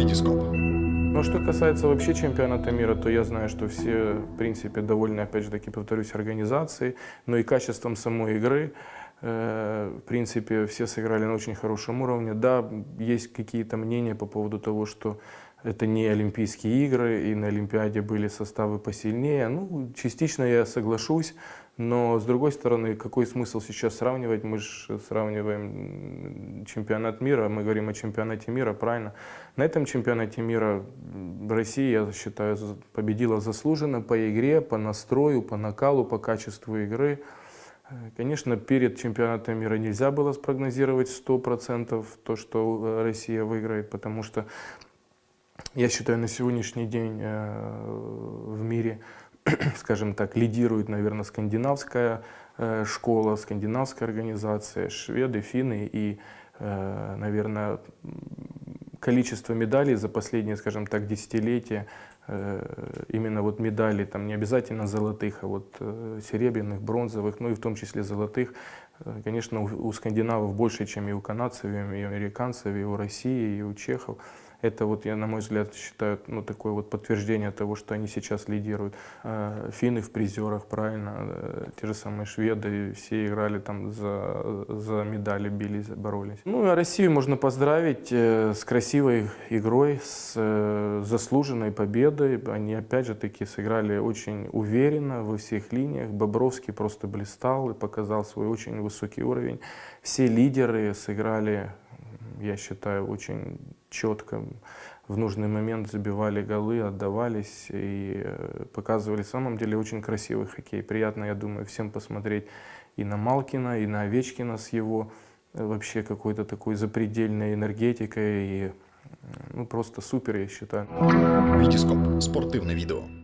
Витископ. Ну, что касается вообще чемпионата мира, то я знаю, что все, в принципе, довольны, опять же таки, повторюсь, организацией, но и качеством самой игры. Э, В принципе, все сыграли на очень хорошем уровне. Да, есть какие-то мнения по поводу того, что это не Олимпийские игры, и на Олимпиаде были составы посильнее. Ну, частично я соглашусь, но с другой стороны, какой смысл сейчас сравнивать? Мы же сравниваем чемпионат мира, мы говорим о чемпионате мира, правильно? На этом чемпионате мира Россия, я считаю, победила заслуженно по игре, по настрою, по накалу, по качеству игры. Э, Конечно, перед чемпионатом мира нельзя было спрогнозировать 100% то, что э, Россия выиграет, потому что я считаю, на сегодняшний день э, в мире, скажем так, лидирует, наверное, скандинавская э, школа, скандинавская организация, шведы, финны и, э, наверное, количество медалей за последние, скажем так, десятилетия, именно вот медалей, там не обязательно золотых, а вот серебряных, бронзовых, ну и в том числе золотых, конечно, у скандинавов больше, чем и у канадцев, и у американцев, и у России, и у чехов. Это вот, я, на мой взгляд, считаю, ну, такое вот подтверждение того, что они сейчас лидируют. Э, Финны в призерах, правильно, э, те же самые шведы, все играли там за, за медали, бились, боролись. Ну, а Россию можно поздравить э, с красивой игрой, с заслуженной победой. Они, опять же таки, сыграли очень уверенно во всех линиях. Бобровский просто блистал и показал свой очень высокий уровень. Все лидеры сыграли я считаю, очень четко в нужный момент забивали голы, отдавались и э, показывали, в самом деле, очень красивый хоккей. Приятно, я думаю, всем посмотреть и на Малкина, и на Овечкина с его э, вообще какой-то такой запредельной энергетикой. И, ну, просто супер, я считаю. Витископ. Спортивне відео.